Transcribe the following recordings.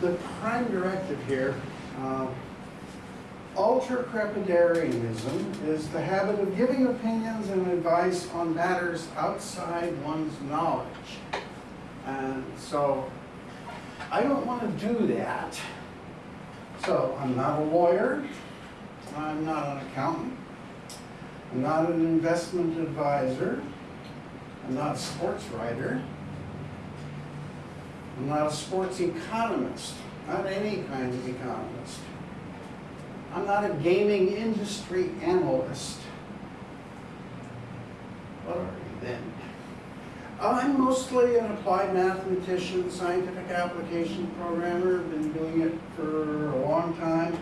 the prime directive here, uh, ultra-crepidarianism is the habit of giving opinions and advice on matters outside one's knowledge. And so, I don't want to do that. So, I'm not a lawyer, I'm not an accountant, I'm not an investment advisor, I'm not a sports writer, I'm not a sports economist, not any kind of economist. I'm not a gaming industry analyst. What are you then? I'm mostly an applied mathematician, scientific application programmer, been doing it for a long time.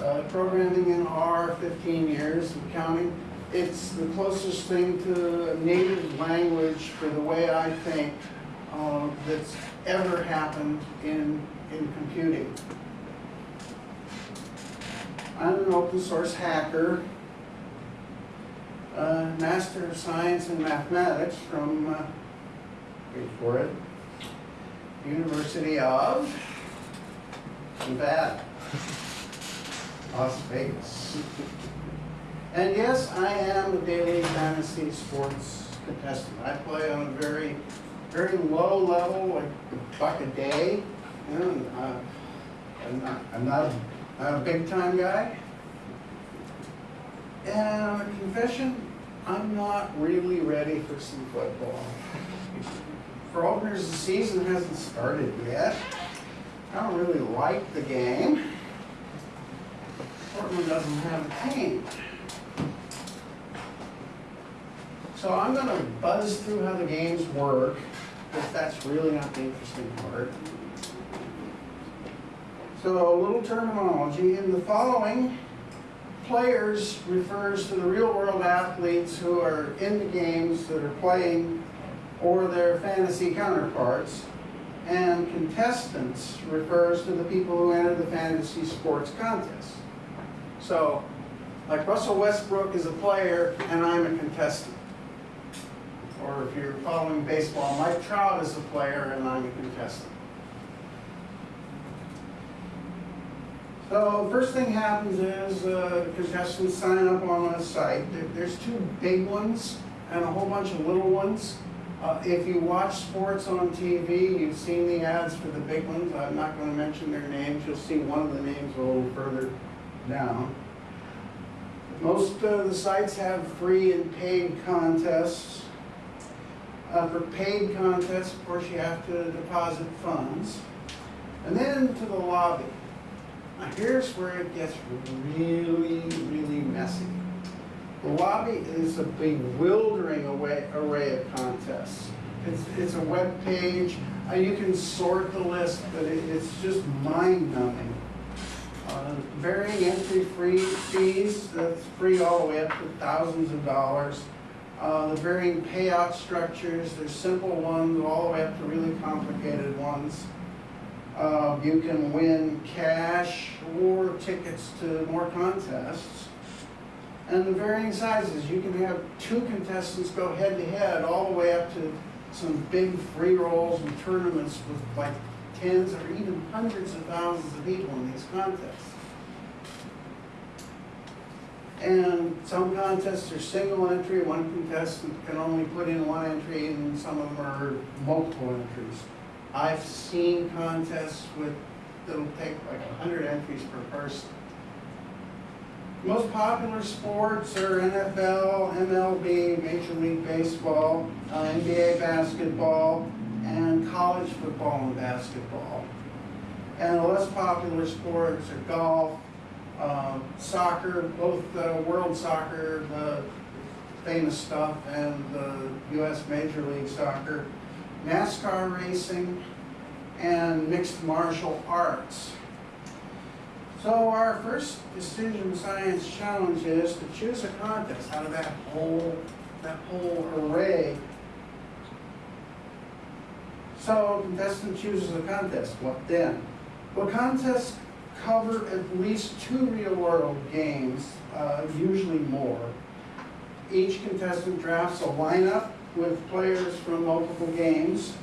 Uh, programming in R, 15 years and counting. It's the closest thing to a native language for the way I think uh, that's ever happened in, in computing. I'm an open source hacker, uh, Master of Science in Mathematics from, uh, wait for it, University of Nevada, Las Vegas. And yes, I am a daily fantasy sports contestant. I play on a very, very low level, like a buck a day. You know, and, uh, I'm not, I'm not a I'm a big time guy. And a confession, I'm not really ready for some football. For openers, the season hasn't started yet. I don't really like the game. Portland doesn't have a team. So I'm going to buzz through how the games work, because that's really not the interesting part. So a little terminology. In the following, players refers to the real world athletes who are in the games that are playing or their fantasy counterparts. And contestants refers to the people who enter the fantasy sports contest. So, like Russell Westbrook is a player and I'm a contestant. Or if you're following baseball, Mike Trout is a player and I'm a contestant. So first thing happens is uh, contestants sign up on a site. There's two big ones and a whole bunch of little ones. Uh, if you watch sports on TV, you've seen the ads for the big ones. I'm not going to mention their names. You'll see one of the names a little further down. Most of the sites have free and paid contests. Uh, for paid contests, of course, you have to deposit funds. And then to the lobby. Now here's where it gets really, really messy. The lobby is a bewildering array, of contests. It's, it's a web page. Uh, you can sort the list, but it, it's just mind-numbing. Uh, varying entry free fees, that's free all the way up to thousands of dollars. Uh, the varying payout structures, there's simple ones all the way up to really complicated ones. Uh, you can win cash or tickets to more contests. And the varying sizes, you can have two contestants go head to head all the way up to some big free rolls and tournaments with like tens or even hundreds of thousands of people in these contests. And some contests are single entry, one contestant can only put in one entry and some of them are multiple entries. I've seen contests with, that'll take like hundred entries per person. Most popular sports are NFL, MLB, Major League Baseball, uh, NBA basketball, and college football and basketball. And the less popular sports are golf, uh, soccer, both uh, world soccer, the famous stuff, and the U.S. Major League Soccer, NASCAR racing, and mixed martial arts. So our first decision science challenge is to choose a contest out of that whole, that whole array. So contestant chooses a contest, what then? Well, contests cover at least two real world games, uh, usually more. Each contestant drafts a lineup with players from multiple games.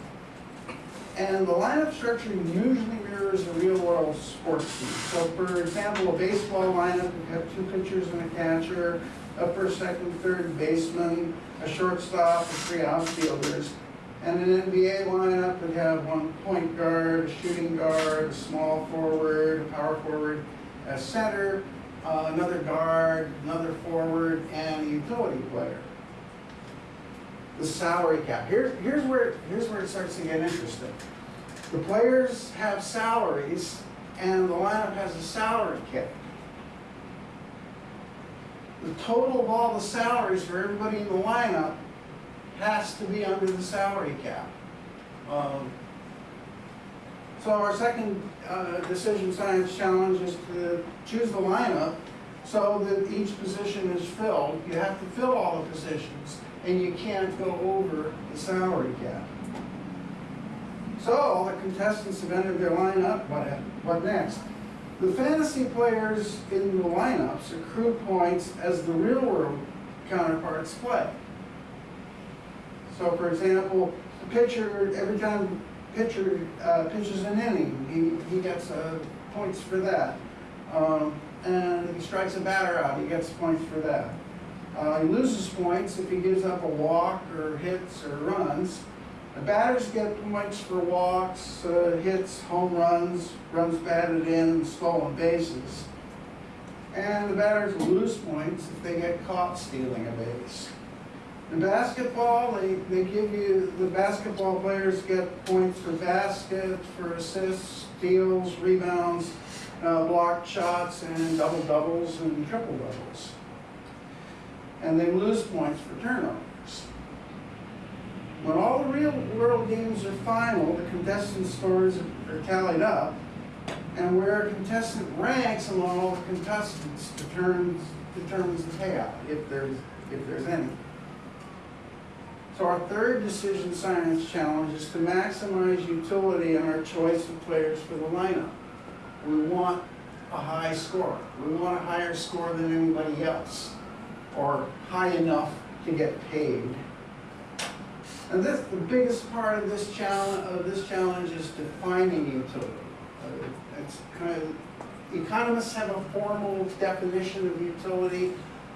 And the lineup structure usually mirrors a real world sports team. So for example, a baseball lineup would have two pitchers and a catcher, a first, second, third baseman, a shortstop, and three outfielders. And an NBA lineup would have one point guard, a shooting guard, a small forward, a power forward, a center, uh, another guard, another forward, and a utility player. The salary cap. Here, here's where here's where it starts to get interesting. The players have salaries, and the lineup has a salary cap. The total of all the salaries for everybody in the lineup has to be under the salary cap. Um, so our second uh, decision science challenge is to choose the lineup so that each position is filled. You have to fill all the positions, and you can't go over the salary cap. So all the contestants have entered their lineup. What, what next? The fantasy players in the lineups accrue points as the real world counterparts play. So for example, the pitcher, every time pitcher uh, pitches an inning, he, he gets uh, points for that. Um, and if he strikes a batter out, he gets points for that. Uh, he loses points if he gives up a walk or hits or runs. The batters get points for walks, uh, hits, home runs, runs batted in, stolen bases. And the batters lose points if they get caught stealing a base. In basketball, they, they give you, the basketball players get points for baskets, for assists, steals, rebounds, uh, blocked shots, and double doubles and triple doubles. And they lose points for turnovers. When all the real world games are final, the contestant scores are tallied up, and where a contestant ranks among all the contestants determines, determines the payout, if there's, if there's any. So our third decision science challenge is to maximize utility in our choice of players for the lineup. We want a high score. We want a higher score than anybody else, or high enough to get paid. And this, the biggest part of this challenge, of this challenge is defining utility. Uh, It's kind of, economists have a formal definition of utility,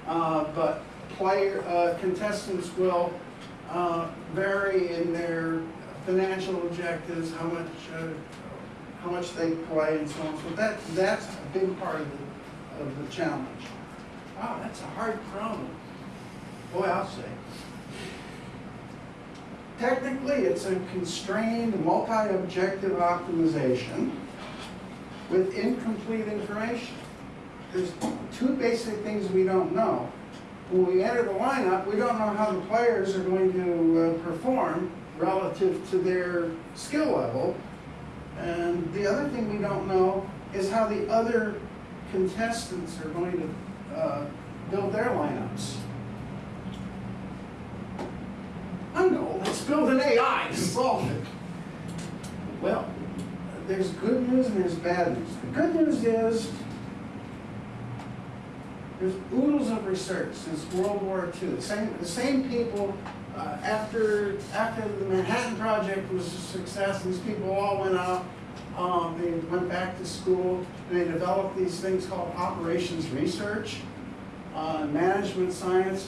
uh, but player, uh, contestants will uh, vary in their financial objectives, how much, uh, how much they play and so on. So that, that's a big part of the, of the challenge. Wow, that's a hard problem. Boy, I'll say. Technically, it's a constrained, multi-objective optimization with incomplete information. There's two basic things we don't know. When we enter the lineup, we don't know how the players are going to uh, perform relative to their skill level. And the other thing we don't know is how the other contestants are going to uh, build their lineups. I know, let's build an AI to solve it. Well, there's good news and there's bad news. The good news is there's oodles of research since World War II. The same, the same people, uh, after, after the Manhattan Project was a success, these people all went out, um, they went back to school, and they developed these things called operations research, uh, management science.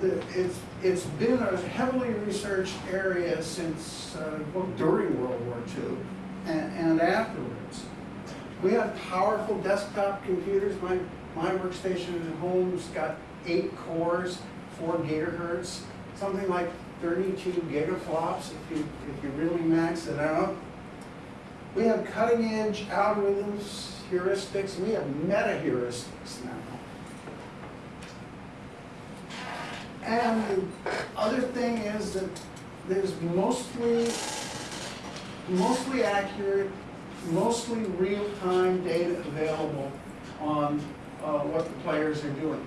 The, it's, it's been a heavily researched area since, uh, well, during World War II and, and afterwards. We have powerful desktop computers. My, my workstation at home's got eight cores, four gigahertz, something like 32 gigaflops if you, if you really max it out. We have cutting edge algorithms, heuristics, we have meta heuristics now. And the other thing is that there's mostly, mostly accurate, mostly real-time data available on uh, what the players are doing.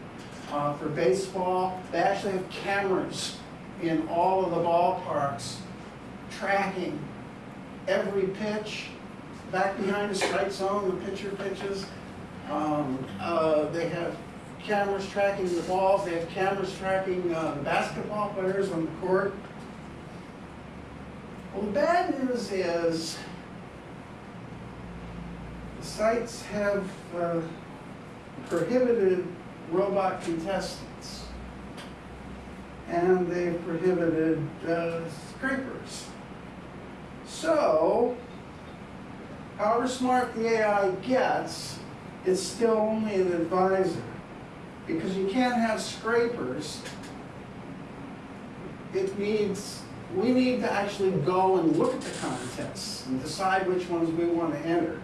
Uh, for baseball, they actually have cameras in all of the ballparks tracking every pitch, back behind the strike zone, the pitcher pitches. Um, uh, they have cameras tracking the balls, they have cameras tracking uh, the basketball players on the court. Well, the bad news is the sites have uh, prohibited robot contestants. And they've prohibited uh, scrapers. So, however smart the AI gets, it's still only an advisor. Because you can't have scrapers. It needs, we need to actually go and look at the contests and decide which ones we want to enter.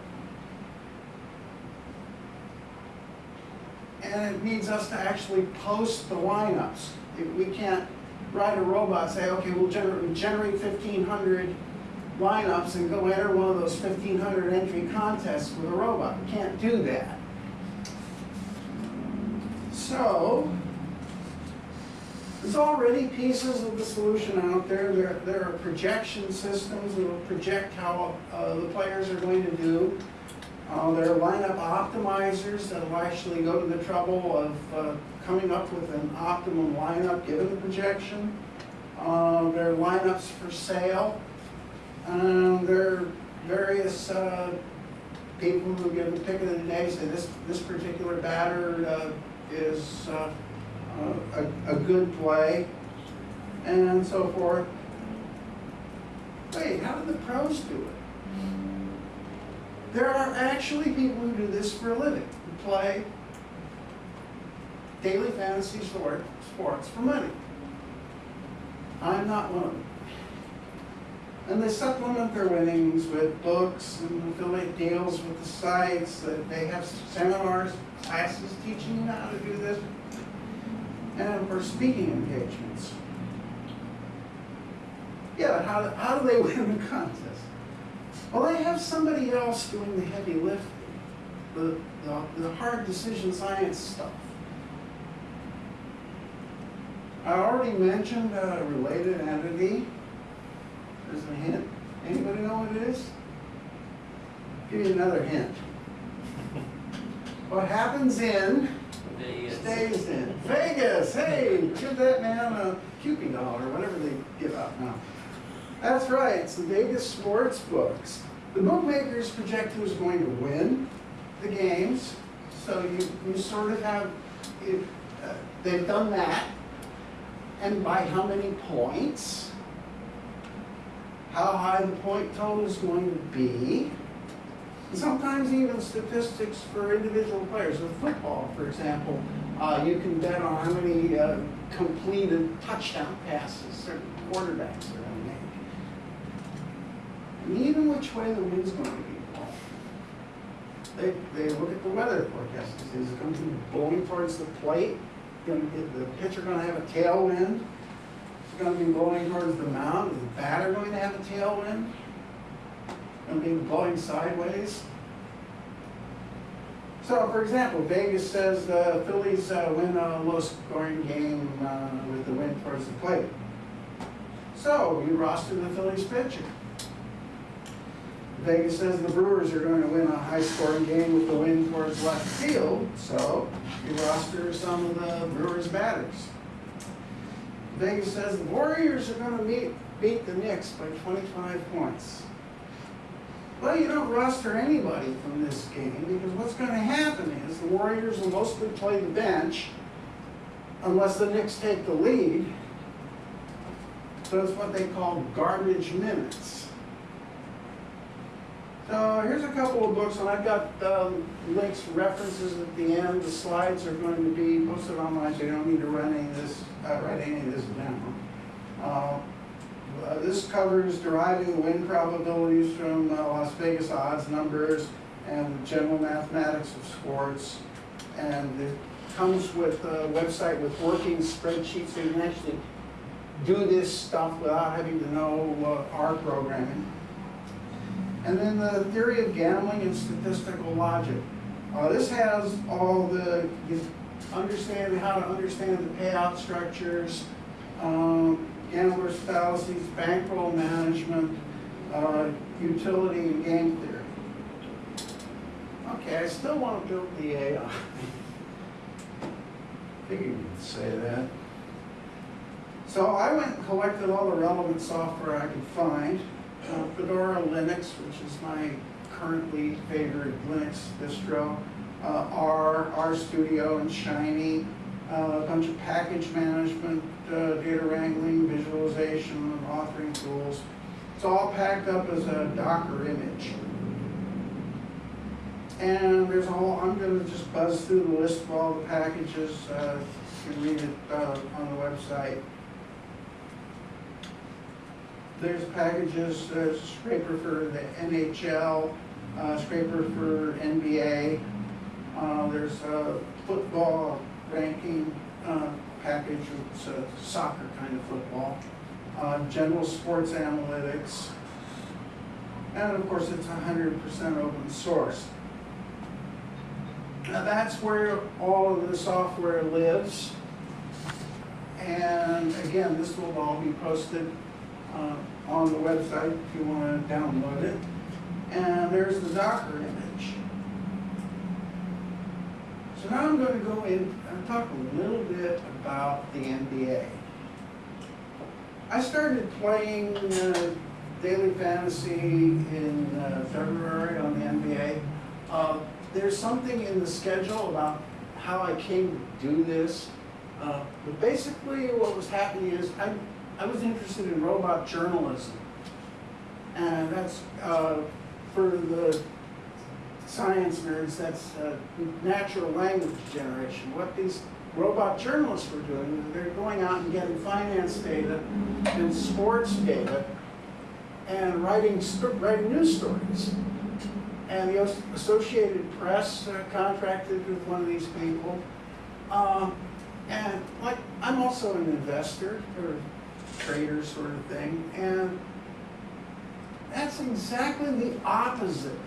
And it needs us to actually post the lineups. We can't write a robot, say, okay, we'll generate, generate fifteen hundred lineups and go enter one of those fifteen hundred entry contests with a robot. We can't do that. So, there's already pieces of the solution out there. There, there are projection systems that will project how uh, the players are going to do. Uh, there are lineup optimizers that will actually go to the trouble of uh, coming up with an optimum lineup given the projection. Uh, there are lineups for sale. Um, there are various uh, people who give the pick of the day, say this, this particular batter uh, is uh, a, a good play, and so forth. Wait, how do the pros do it? There are actually people who do this for a living, who play daily fantasy sport, sports for money. I'm not one of them. And they supplement their winnings with books and affiliate deals with the sites. That They have seminars, classes teaching you how to do this. And course, speaking engagements. Yeah, how, how do they win the contest? Well, they have somebody else doing the heavy lifting, the, the, the hard decision science stuff. I already mentioned a related entity. There's a hint. Anybody know what it is? Give you another hint. What happens in Vegas. stays in Vegas. Hey, give that man a Kewpie doll or whatever they give out now. That's right. It's the Vegas sports books. The bookmakers project who's going to win the games. So you, you sort of have, uh, they've done that. And by how many points? How high the point total is going to be. Sometimes even statistics for individual players. With football, for example, uh, you can bet on how many uh, completed touchdown passes certain quarterbacks are going. And even which way the wind's going to be blowing. They, they look at the weather forecast. Is it going to be blowing towards the plate? The pitcher going to have a tailwind? Is it going to be blowing towards the mound? Is the batter going to have a tailwind? Going to be blowing sideways? So, for example, Vegas says the Phillies uh, win a low-scoring game uh, with the wind towards the plate. So, you roster the Phillies pitcher. Vegas says the Brewers are going to win a high-scoring game with the wind towards left field, so you roster some of the Brewers batters. Vegas says the Warriors are going to meet, beat the Knicks by 25 points. Well, you don't roster anybody from this game because what's going to happen is the Warriors will mostly play the bench unless the Knicks take the lead. So it's what they call garbage minutes. So here's a couple of books, and I've got um, links, references at the end. The slides are going to be posted online, so you don't need to run any of this, uh, write any of this down. Uh, uh, this covers deriving win probabilities from uh, Las Vegas odds numbers and general mathematics of sports. And it comes with a website with working spreadsheets, so you can actually do this stuff without having to know uh, R programming. And then the theory of gambling and statistical logic. Uh, this has all the, you understand how to understand the payout structures, um, gambler's fallacies, bankroll management, uh, utility and game theory. Okay, I still want to build the AI. I Figured you'd say that. So I went and collected all the relevant software I could find. Uh, Fedora Linux, which is my currently favorite Linux distro. Uh, R, R Studio and Shiny, uh, a bunch of package management, uh, data wrangling, visualization, and authoring tools. It's all packed up as a Docker image. And there's a whole, I'm gonna just buzz through the list of all the packages, uh, you can read it, uh, on the website. There's packages, there's scraper for the NHL, uh, scraper for NBA. Uh, there's a football ranking, uh, package, it's a soccer kind of football. Uh, general sports analytics. And of course, it's hundred percent open source. Now that's where all of the software lives. And again, this will all be posted uh, on the website if you want to download it. And there's the Docker image. So now I'm going to go in and talk a little bit about the NBA. I started playing uh, Daily Fantasy in uh, February on the NBA. Uh, there's something in the schedule about how I came to do this. Uh, but basically, what was happening is I, I was interested in robot journalism. And that's uh, for the science nerds, that's uh, natural language generation. What these robot journalists were doing, they're going out and getting finance data and sports data and writing, writing news stories. And the Associated Press uh, contracted with one of these people. Um, and like, I'm also an investor or trader sort of thing. And that's exactly the opposite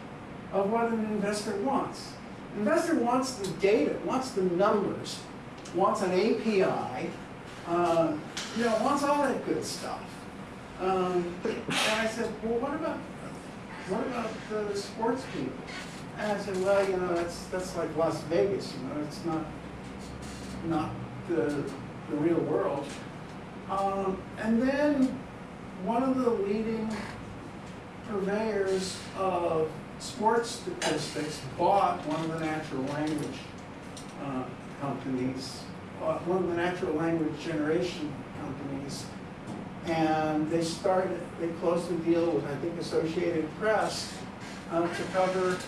of what an investor wants. An investor wants the data, wants the numbers, wants an API, uh, you know, wants all that good stuff. Um, and I said, well, what about what about the sports people? And I said, well, you know, that's that's like Las Vegas, you know, it's not not the the real world. Um, and then one of the leading purveyors of sports statistics bought one of the natural language uh, companies, uh, one of the natural language generation companies, and they started, they closed the deal with, I think, Associated Press uh, to cover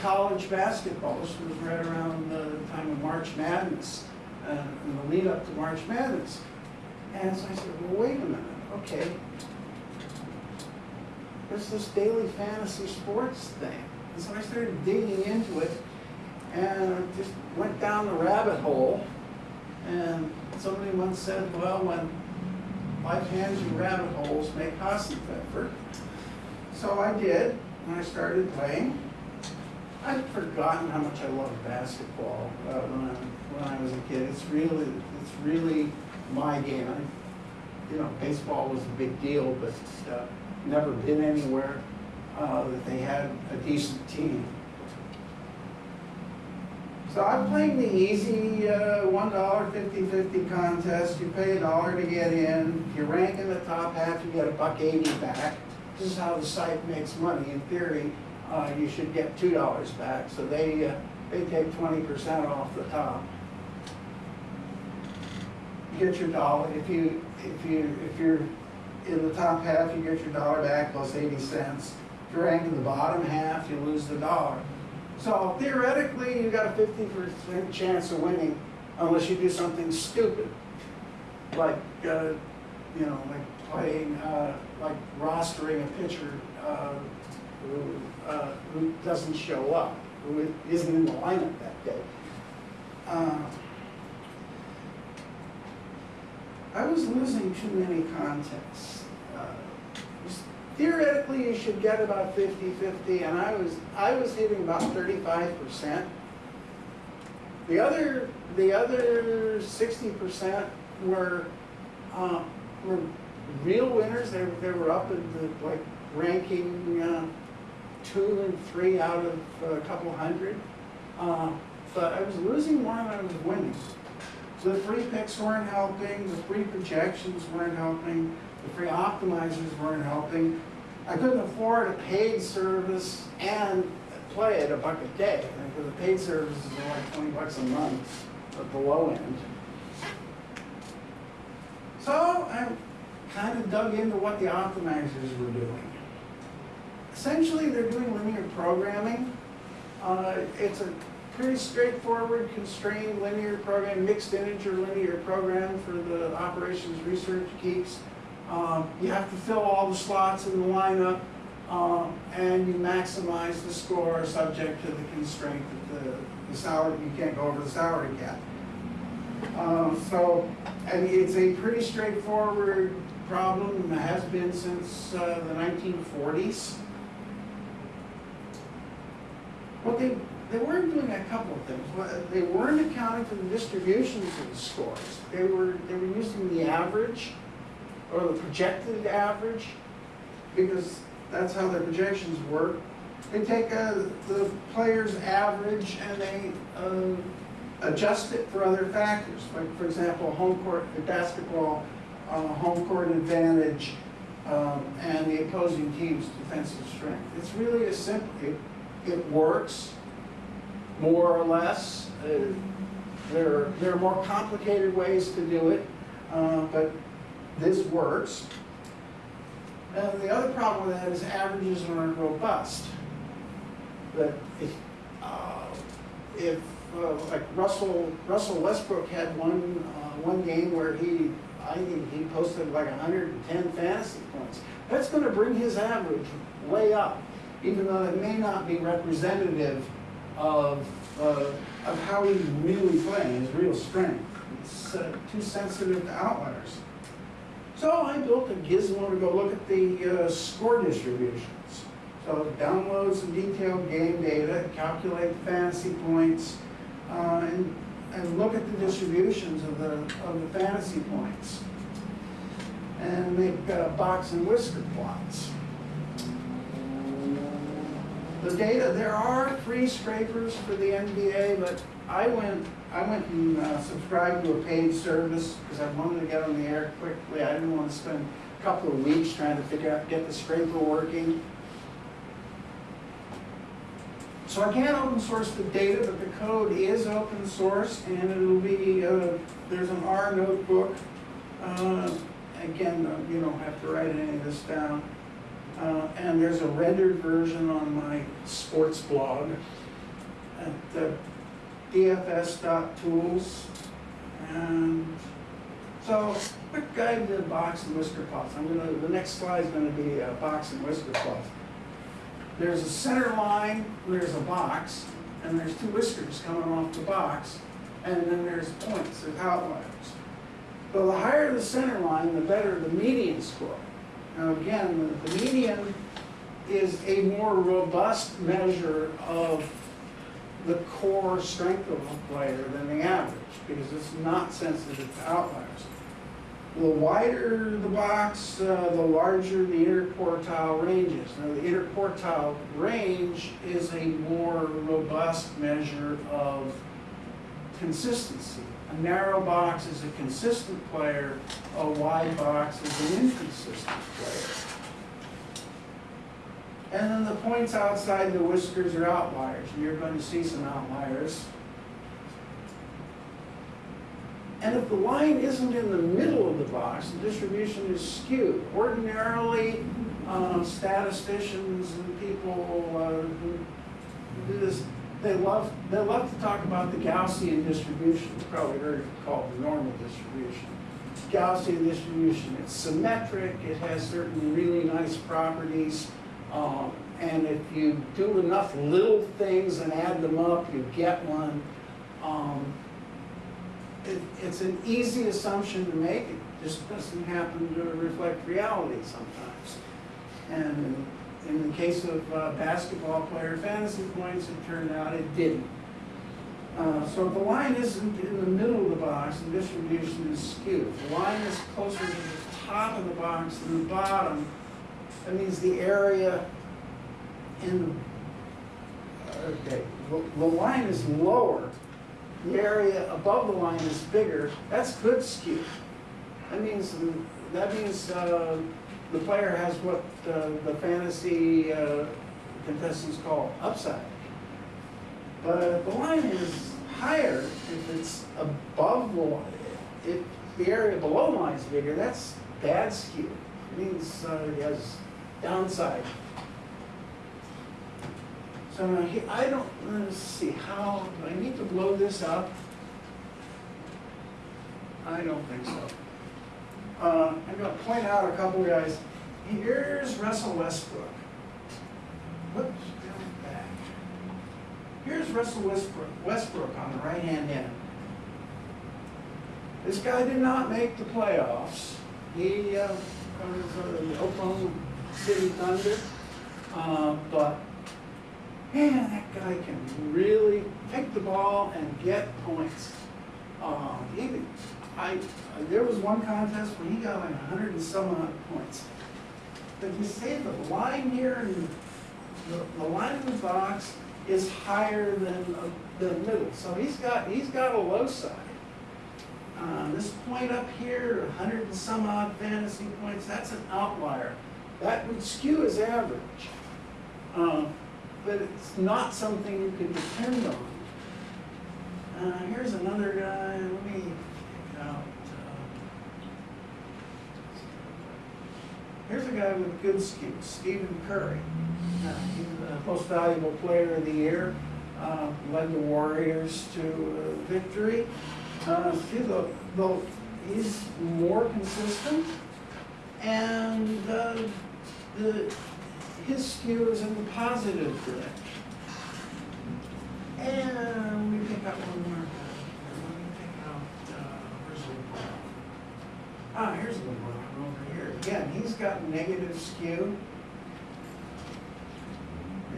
college basketball. This was right around the time of March Madness, uh, in the lead up to March Madness. And so I said, well, wait a minute, okay. There's this daily fantasy sports thing. And so I started digging into it and I just went down the rabbit hole. And somebody once said, well, when life hands you rabbit holes, make Hasenpfeffer. So I did, and I started playing. I'd forgotten how much I loved basketball uh, when, I, when I was a kid. It's really, it's really my game. I, you know, baseball was a big deal, but uh, never been anywhere uh, that they had a decent team. So I'm playing the easy uh, $1 50-50 contest. You pay a dollar to get in. You rank in the top half, you get a buck 80 back. This is how the site makes money. In theory, uh, you should get $2 back. So they, uh, they take 20% off the top. Get your dollar. If you, if you, if you're in the top half, you get your dollar back plus 80 cents. If you rank in the bottom half, you lose the dollar. So theoretically, you got a 50% chance of winning unless you do something stupid. Like, uh, you know, like playing, uh, like rostering a pitcher uh, who, uh, who doesn't show up, who isn't in the lineup that day. Uh, I was losing too many contests. Uh, theoretically, you should get about 50-50, and I was I was hitting about 35%. The other the other 60% were uh, were real winners. They, they were up in the like ranking uh, two and three out of a couple hundred. Uh, but I was losing more than I was winning. So the free picks weren't helping, the free projections weren't helping, the free optimizers weren't helping. I couldn't afford a paid service and play at a buck a day, because the paid services are like twenty bucks a month at the low end. So I kind of dug into what the optimizers were doing. Essentially, they're doing linear programming. Uh, it's a pretty straightforward, constrained linear program, mixed integer linear program for the operations research geeks. Um, you have to fill all the slots in the lineup, um, and you maximize the score subject to the constraint that the, the salary, you can't go over the salary cap. Um, so, and it's a pretty straightforward problem, has been since uh, the 1940s. What they, they weren't doing a couple of things. They weren't accounting for the distributions of the scores. They were, they were using the average, or the projected average, because that's how their projections work. They take uh, the player's average and they uh, adjust it for other factors. Like, for example, home court, basketball, uh, home court advantage, um, and the opposing team's defensive strength. It's really a simple, it, it works, more or less. Uh, There, there are more complicated ways to do it, uh, but this works. And the other problem with that is averages aren't robust. That if, uh, if, uh, like Russell, Russell Westbrook had one, uh, one game where he, I think he posted like hundred and ten fantasy points. That's gonna bring his average way up, even though it may not be representative of, uh, of how he's really playing, his real strength. It's uh, too sensitive to outliers. So I built a gizmo to go look at the uh, score distributions. So it downloads some detailed game data, calculate fantasy points, uh, and, and look at the distributions of the, of the fantasy points. And make box and whisker plots. The data, there are free scrapers for the NBA, but I went, I went and uh, subscribed to a paid service because I wanted to get on the air quickly. I didn't want to spend a couple of weeks trying to figure out, get the scraper working. So I can't open source the data, but the code is open source and it'll be, uh, there's an R notebook. Uh, Again, you don't have to write any of this down. Uh, and there's a rendered version on my sports blog at uh, dfs.tools. And so, quick guide to box and whisker plots. I'm gonna, the next slide is gonna be a box and whisker plots. There's a center line, there's a box, and there's two whiskers coming off the box, and then there's points, there's outliers. So the higher the center line, the better the median score. Now again, the median is a more robust measure of the core strength of a player than the average, because it's not sensitive to outliers. The wider the box, uh, the larger the interquartile range is. Now, the interquartile range is a more robust measure of consistency. A narrow box is a consistent player, a wide box is an inconsistent player. And then the points outside the whiskers are outliers, you're going to see some outliers. And if the line isn't in the middle of the box, the distribution is skewed. Ordinarily, uh, statisticians and people uh, who do this, they love, they love to talk about the Gaussian distribution. You've probably heard it called the normal distribution. Gaussian distribution, it's symmetric, it has certain really nice properties. um, And if you do enough little things and add them up, you get one. Um, it, it's an easy assumption to make, it just doesn't happen to reflect reality sometimes. And in the case of uh, basketball player fantasy points, it turned out it didn't. Uh, so if the line isn't in the middle of the box, the distribution is skewed. If the line is closer to the top of the box than the bottom, that means the area in the, okay, the, the line is lower, the area above the line is bigger, that's good skew. That means, that means, uh, the player has what uh, the fantasy uh, contestants call upside. But the line is higher if it's above the line. If the area below the line is bigger, that's bad skew. It means uh, he has downside. So he, I don't, let's see, how, do I need to blow this up? I don't think so. Uh, I'm gonna point out a couple guys. Here's Russell Westbrook. Whoops, back. Here's Russell Westbrook, Westbrook on the right-hand end. This guy did not make the playoffs. He, uh, from the Oklahoma City Thunder. Uh, but, man, that guy can really pick the ball and get points. Uh, he, I, there was one contest where he got like hundred and some odd points. But you say the line here and the, the line in the box is higher than uh, the middle, so he's got, he's got a low side. Uh, this point up here, a hundred and some odd fantasy points, that's an outlier. That would skew his average. Um, but it's not something you can depend on. Uh, here's another guy, let me pick out. Uh, here's a guy with good skew, Stephen Curry. Uh, he's the most valuable player of the year, uh, led the Warriors to uh, victory. Uh, see, the, he's more consistent, and uh, the, his skew is in the positive direction. And we pick out one more. Let me pick out, uh, where's LeBron? Ah, here's LeBron over here. Again, he's got negative skew.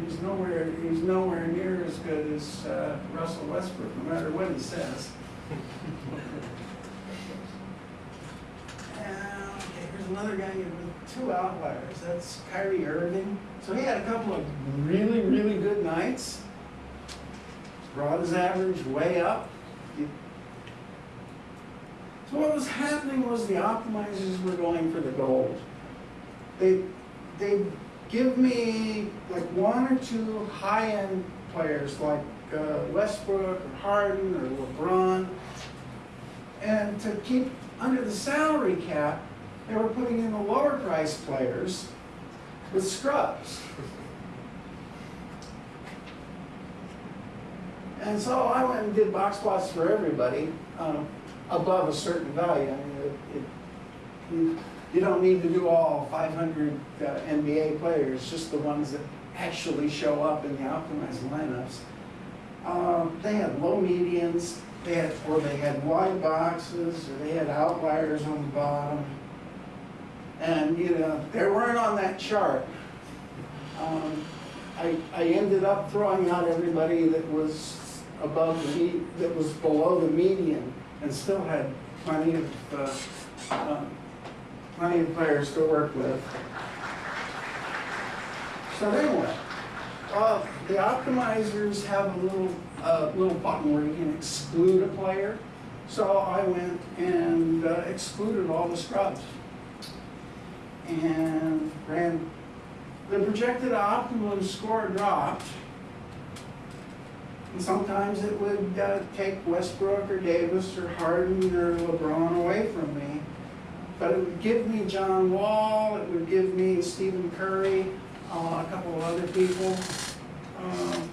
He's nowhere, he's nowhere near as good as uh, Russell Westbrook, no matter what he says. Okay, here's another guy with two outliers. That's Kyrie Irving. So he had a couple of really, really good nights. Brought his average way up. So what was happening was the optimizers were going for the gold. They, they give me like one or two high-end players like uh, Westbrook or Harden or LeBron. And to keep under the salary cap, they were putting in the lower price players with scrubs. And so I went and did box plots for everybody um, above a certain value. I mean, it, it, you, you don't need to do all 500 uh, NBA players, just the ones that actually show up in the optimized lineups. Um, they had low medians, they had, or they had wide boxes, or they had outliers on the bottom. And, you know, they weren't on that chart. Um, I, I ended up throwing out everybody that was above the, that was below the median and still had plenty of, um, plenty of players to work with. So anyway, uh, the optimizers have a little, uh, little button where you can exclude a player. So I went and uh, excluded all the scrubs. And ran, the projected optimum score dropped. And sometimes it would uh, take Westbrook or Davis or Harden or LeBron away from me. But it would give me John Wall, it would give me Stephen Curry, uh, a couple of other people. Um,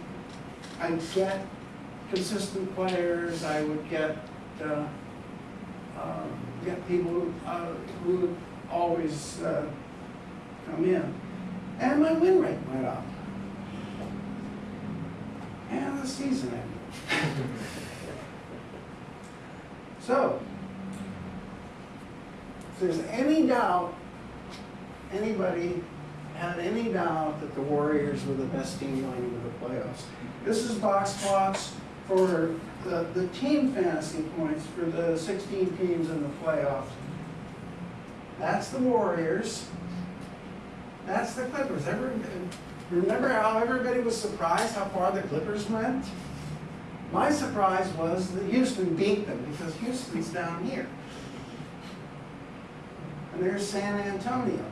I'd get consistent players, I would get, uh, uh, get people who, uh, who would always uh, come in. And my win rate went up. And the season. So, if there's any doubt, anybody had any doubt that the Warriors were the best team going into the playoffs, this is box plots for the, the team fantasy points for the 16 teams in the playoffs. That's the Warriors. That's the Clippers. Ever, remember how everybody was surprised how far the Clippers went? My surprise was that Houston beat them because Houston's down here. And there's San Antonio.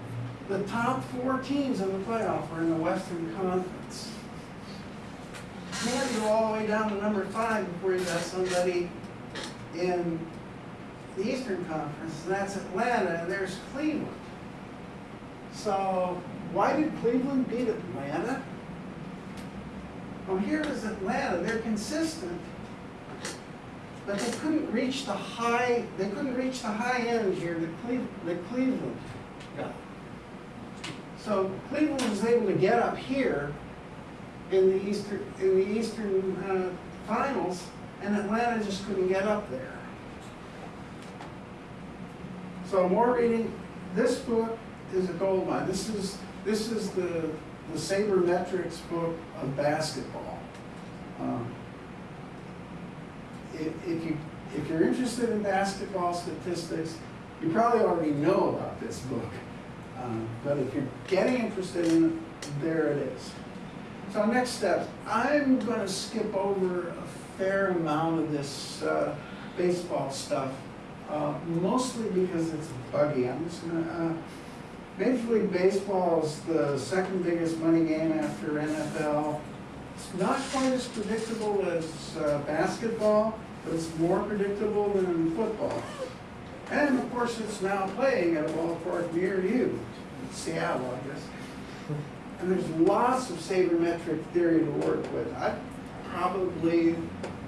the top four teams in the playoff are in the Western Conference. You to go all the way down to number five before you got somebody in the Eastern Conference, and that's Atlanta, and there's Cleveland. So why did Cleveland beat Atlanta? Well, here is Atlanta, they're consistent, but they couldn't reach the high, they couldn't reach the high end here that that Cleveland got. So Cleveland was able to get up here in the Eastern, in the Eastern uh, Finals, and Atlanta just couldn't get up there. So more reading, this book is a gold mine. This is, this is the, the sabermetrics book of basketball. Um, If, if you, if you're interested in basketball statistics, you probably already know about this book. Um, But if you're getting interested in it, there it is. So next step, I'm gonna skip over a fair amount of this uh, baseball stuff, uh, mostly because it's buggy. I'm just gonna, uh, Major League Baseball is the second biggest money game after NFL. It's not quite as predictable as uh, basketball, but it's more predictable than football. And of course, it's now playing at a ballpark near you, in Seattle, I guess. And there's lots of sabermetric theory to work with. I probably,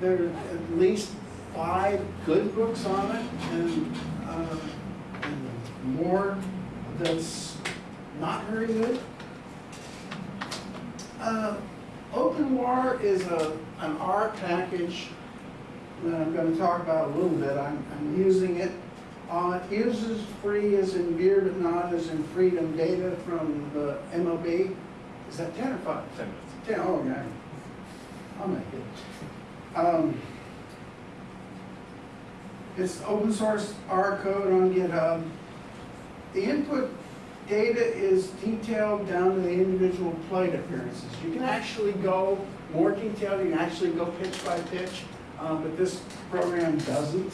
there are at least five good books on it and, uh, and more that's not very good. Uh, OpenWAR is a, an R package that I'm gonna talk about a little bit. I'm, I'm using it. Uh, it uses free as in beer, but not as in freedom data from the MLB. Is that ten or five? Ten minutes. Ten, oh, yeah. I'll make it. Um, It's open source R code on GitHub. The input data is detailed down to the individual plate appearances. You can actually go more detailed, you can actually go pitch by pitch, uh, but this program doesn't.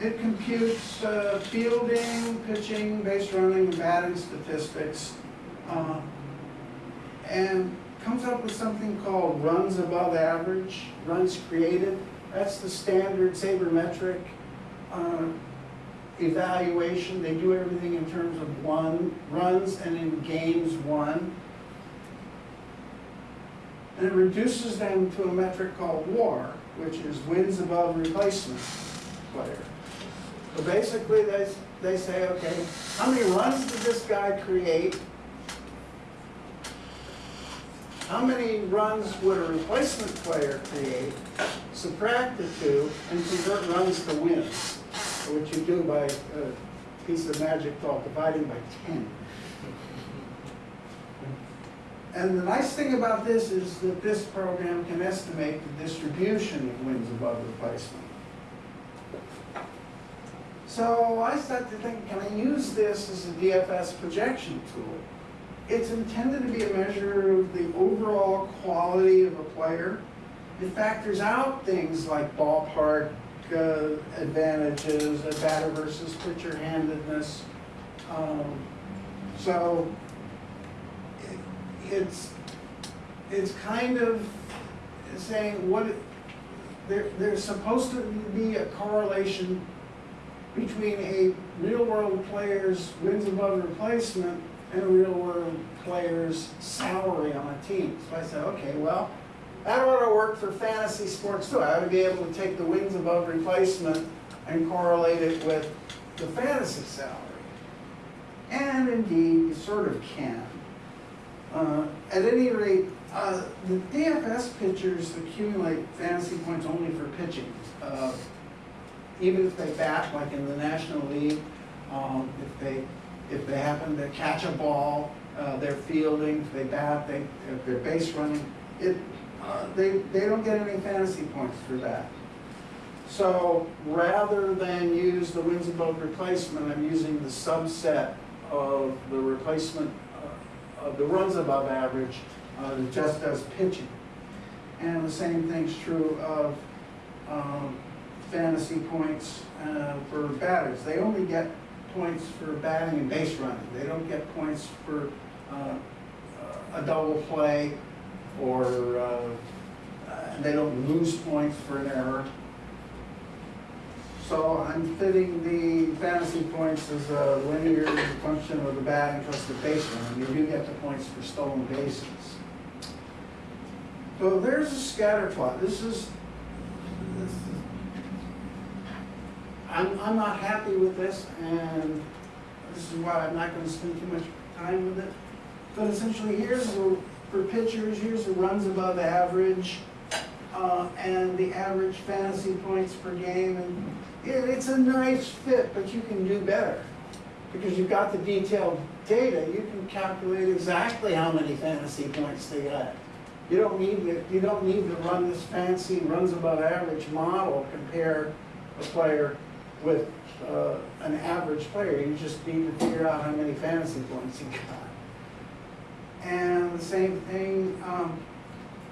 It computes uh, fielding, pitching, base running, and batting statistics, uh, and comes up with something called runs above average, runs created. That's the standard sabermetric uh, evaluation. They do everything in terms of one runs and in games won. And it reduces them to a metric called WAR, which is wins above replacement player. So basically, they, they say, okay, how many runs did this guy create? How many runs would a replacement player create? Subtract the two and convert runs to wins, which you do by a piece of magic called dividing by 10. And the nice thing about this is that this program can estimate the distribution of wins above replacement. So I started to think, can I use this as a DFS projection tool? It's intended to be a measure of the overall quality of a player. It factors out things like ballpark uh, advantages, a batter versus pitcher handedness. Um, so it, it's it's kind of saying what there, there's supposed to be a correlation between a real world player's wins above replacement and a real world player's salary on a team. So I said, okay, well, that ought to work for fantasy sports too. I ought to be able to take the wins above replacement and correlate it with the fantasy salary. And indeed, you sort of can. Uh, at any rate, uh, the DFS pitchers accumulate fantasy points only for pitching. Uh, even if they bat, like in the National League, um, if they if they happen to catch a ball, uh, they're fielding, they bat, they, if they're base running, it, uh, they, they don't get any fantasy points for that. So rather than use the wins above replacement, I'm using the subset of the replacement, uh, of the runs above average, uh, that just does pitching. And the same thing's true of um, fantasy points uh, for batters. They only get points for batting and base running. They don't get points for uh, a double play or, uh, they don't lose points for an error. So I'm fitting the fantasy points as a linear function of the batting plus the base running. You do get the points for stolen bases. So there's a scatter plot. This is, this is I'm, I'm not happy with this, and this is why I'm not gonna spend too much time with it. But essentially, here's the, for pitchers, here's the runs above average, uh, and the average fantasy points per game, and it, it's a nice fit, but you can do better. Because you've got the detailed data, you can calculate exactly how many fantasy points they got. You don't need to, you don't need to run this fancy runs above average model, compare a player with uh, an average player. You just need to figure out how many fantasy points he got. And the same thing, um,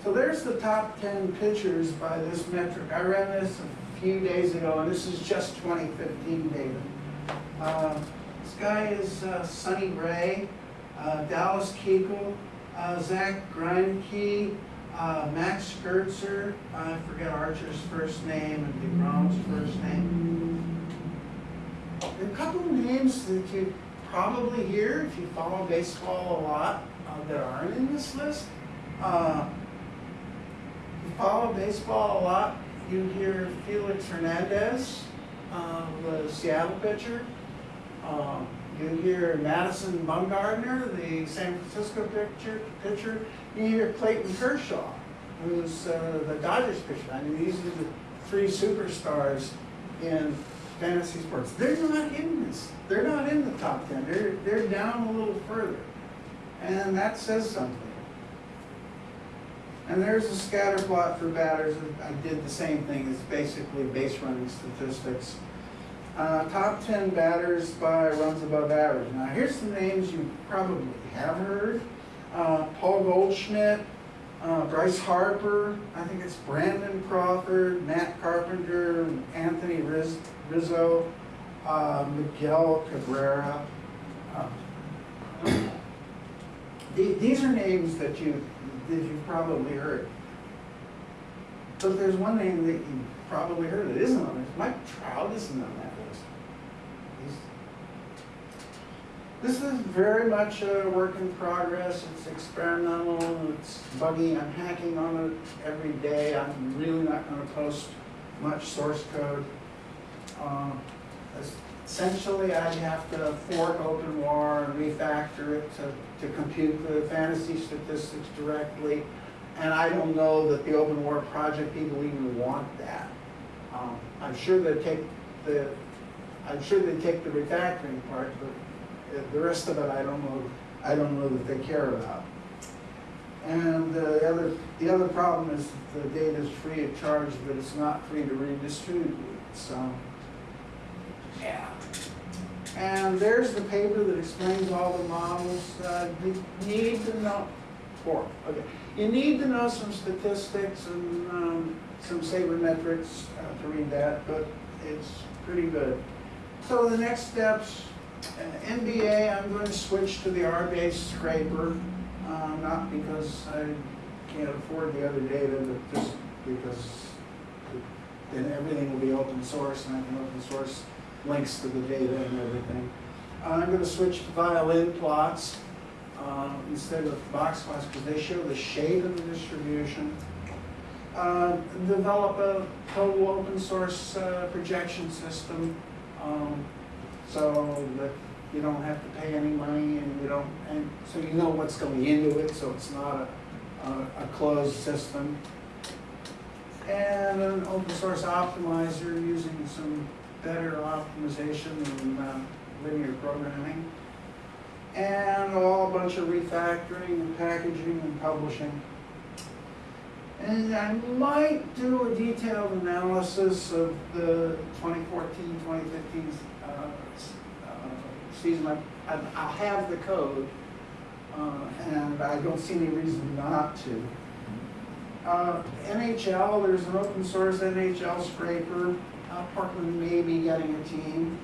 so there's the top 10 pitchers by this metric. I ran this a few days ago, and this is just 2015 data. Uh, this guy is uh, Sonny Gray, uh, Dallas Keuchel, uh, Zach Greinke, uh, Max Scherzer, I forget Archer's first name and DeGrom's first name. There are a couple names that you probably hear if you follow baseball a lot uh, that aren't in this list. Uh, you follow baseball a lot, you hear Felix Hernandez, uh, the Seattle pitcher. Uh, you hear Madison Bumgarner, the San Francisco pitcher. pitcher. You hear Clayton Kershaw, who's uh, the Dodgers pitcher. I mean, these are the three superstars in fantasy sports. They're not in this. They're not in the top ten. They're they're down a little further, and that says something. And there's a scatter plot for batters. I did the same thing. It's basically base running statistics. Uh, top 10 batters by runs above average. Now, here's some names you probably have heard. Uh, Paul Goldschmidt, uh, Bryce Harper, I think it's Brandon Crawford, Matt Carpenter, Anthony Riz Rizzo, uh, Miguel Cabrera. Uh, these are names that you that you've probably heard. But there's one name that you probably heard that isn't on it. Mike Trout isn't on that list. This is very much a work in progress. It's experimental. It's buggy. I'm hacking on it every day. I'm really not going to post much source code. Um, essentially, I'd have to fork OpenWAR and refactor it to, to compute the fantasy statistics directly. And I don't know that the OpenWAR project people even want that. Um, I'm sure they take the, I'm sure they take the refactoring part, but the rest of it, I don't know, I don't know that they care about. And uh, the other, the other problem is the data is free of charge, but it's not free to redistribute. So, yeah. And there's the paper that explains all the models. Uh, you need to know, four, okay. You need to know some statistics and um, some sabermetrics uh, to read that, but it's pretty good. So the next steps, uh, NBA, I'm going to switch to the R-based scraper, uh, not because I can't afford the other data, but just because then everything will be open source and I can open source links to the data and everything. Uh, I'm going to switch to violin plots uh, instead of box plots because they show the shape of the distribution. Uh, develop a total open source uh, projection system um, so that you don't have to pay any money and you don't, and so you know what's going into it, so it's not a, a, a closed system. And an open source optimizer using some better optimization than uh, linear programming. And a bunch of refactoring and packaging and publishing. And I might do a detailed analysis of the 2014, 2015 uh, uh, season. I, I, I'll have the code, uh, and I don't see any reason not to. Uh, NHL, there's an open source NHL scraper. Uh, Portland may be getting a team.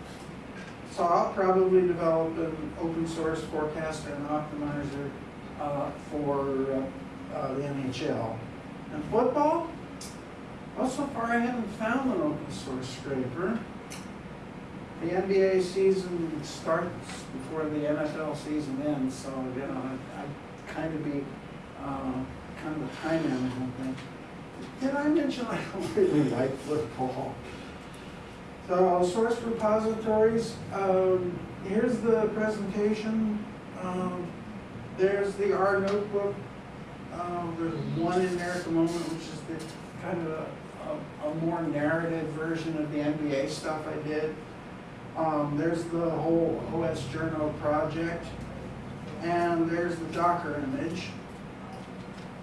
So I'll probably develop an open source forecaster and optimizer uh, for uh, the NHL. And football? Well, so far I haven't found an open source scraper. The NBA season starts before the NFL season ends, so, you know, I, I kind of be, uh, kind of a time management thing. Did I mention I don't really like football? So source repositories, um, here's the presentation. Um, there's the R notebook. Um, there's one in there at the moment, which is the kind of a, a, a more narrative version of the NBA stuff I did. Um, there's the whole OS journal project. And there's the Docker image.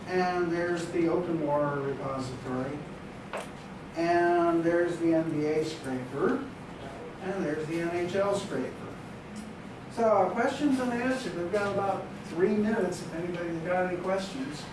And there's the OpenWAR repository. And there's the NBA scraper. And there's the NHL scraper. So questions and answers. We've got about three minutes if anybody's got any questions.